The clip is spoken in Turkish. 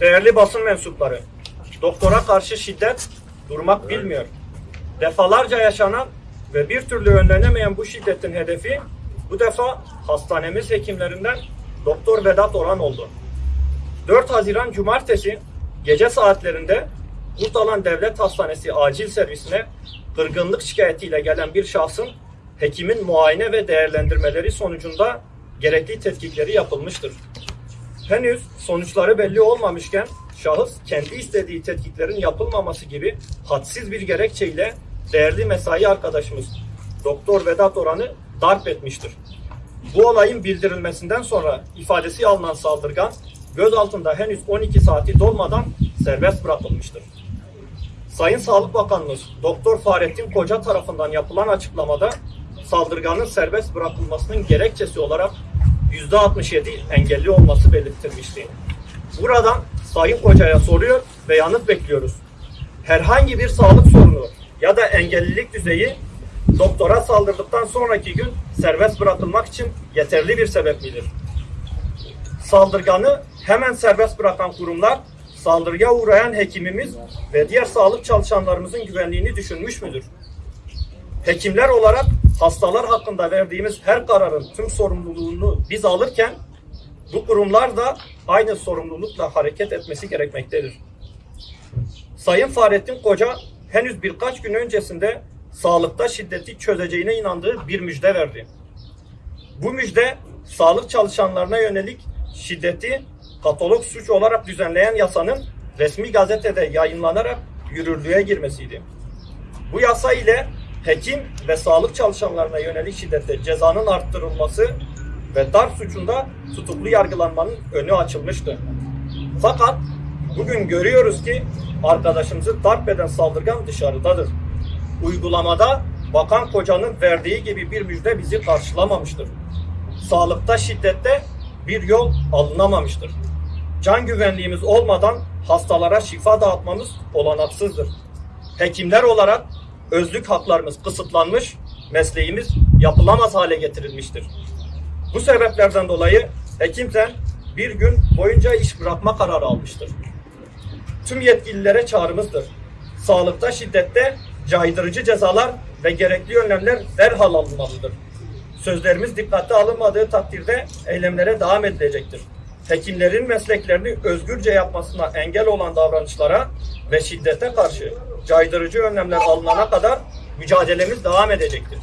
Değerli basın mensupları, doktora karşı şiddet durmak bilmiyor. Defalarca yaşanan ve bir türlü önlenemeyen bu şiddetin hedefi bu defa hastanemiz hekimlerinden Doktor Vedat Orhan oldu. 4 Haziran Cumartesi gece saatlerinde Kurtalan Devlet Hastanesi acil servisine kırgınlık şikayetiyle gelen bir şahsın hekimin muayene ve değerlendirmeleri sonucunda gerekli tetkikleri yapılmıştır. Henüz sonuçları belli olmamışken şahıs kendi istediği tetkiklerin yapılmaması gibi hadsiz bir gerekçeyle değerli mesai arkadaşımız Doktor Vedat Oran'ı darp etmiştir. Bu olayın bildirilmesinden sonra ifadesi alınan saldırgan gözaltında henüz 12 saati dolmadan serbest bırakılmıştır. Sayın Sağlık Bakanımız Doktor Fahrettin Koca tarafından yapılan açıklamada saldırganın serbest bırakılmasının gerekçesi olarak %67 engelli olması belirtilmişti. Buradan Sayın Koca'ya soruyor ve yanıt bekliyoruz. Herhangi bir sağlık sorunu ya da engellilik düzeyi doktora saldırdıktan sonraki gün serbest bırakılmak için yeterli bir sebep midir? Saldırganı hemen serbest bırakan kurumlar saldırıya uğrayan hekimimiz ve diğer sağlık çalışanlarımızın güvenliğini düşünmüş müdür? Hekimler olarak hastalar hakkında verdiğimiz her kararın tüm sorumluluğunu biz alırken bu kurumlar da aynı sorumlulukla hareket etmesi gerekmektedir. Sayın Fahrettin Koca henüz birkaç gün öncesinde sağlıkta şiddeti çözeceğine inandığı bir müjde verdi. Bu müjde sağlık çalışanlarına yönelik şiddeti katalog suç olarak düzenleyen yasanın resmi gazetede yayınlanarak yürürlüğe girmesiydi. Bu yasa ile hekim ve sağlık çalışanlarına yönelik şiddette cezanın arttırılması ve darp suçunda tutuklu yargılanmanın önü açılmıştı. Fakat bugün görüyoruz ki arkadaşımızı darp eden saldırgan dışarıdadır. Uygulamada Bakan Koca'nın verdiği gibi bir müjde bizi karşılamamıştır. Sağlıkta şiddette bir yol alınamamıştır. Can güvenliğimiz olmadan hastalara şifa dağıtmamız olanaksızdır. Hekimler olarak özlük haklarımız kısıtlanmış, mesleğimiz yapılamaz hale getirilmiştir. Bu sebeplerden dolayı hekimsen bir gün boyunca iş bırakma kararı almıştır. Tüm yetkililere çağrımızdır. Sağlıkta şiddette caydırıcı cezalar ve gerekli önlemler derhal alınmalıdır. Sözlerimiz dikkate alınmadığı takdirde eylemlere devam edilecektir. Hekimlerin mesleklerini özgürce yapmasına engel olan davranışlara ve şiddete karşı caydırıcı önlemler alınana kadar mücadelemiz devam edecektir.